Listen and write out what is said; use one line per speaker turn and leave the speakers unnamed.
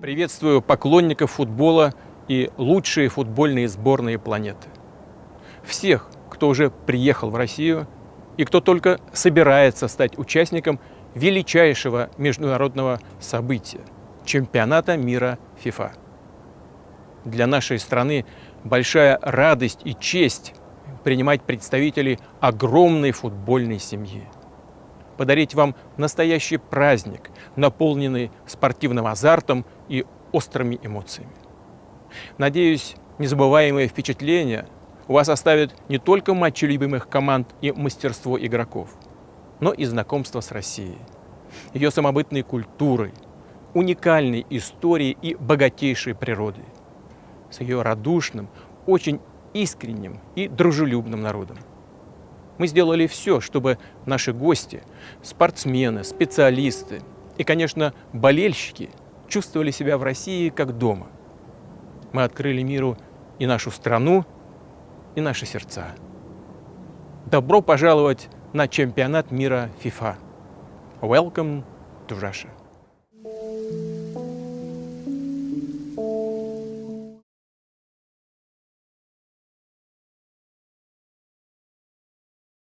Приветствую поклонников футбола и лучшие футбольные сборные планеты. Всех, кто уже приехал в Россию и кто только собирается стать участником величайшего международного события – чемпионата мира ФИФА. Для нашей страны большая радость и честь принимать представителей огромной футбольной семьи. Подарить вам настоящий праздник, наполненный спортивным азартом и острыми эмоциями. Надеюсь, незабываемые впечатления у вас оставят не только матчи любимых команд и мастерство игроков, но и знакомство с Россией, ее самобытной культурой, уникальной историей и богатейшей природой, с ее радушным, очень искренним и дружелюбным народом. Мы сделали все, чтобы наши гости, спортсмены, специалисты и, конечно, болельщики чувствовали себя в России как дома. Мы открыли миру и нашу страну, и наши сердца. Добро пожаловать на чемпионат мира FIFA. Welcome to Russia.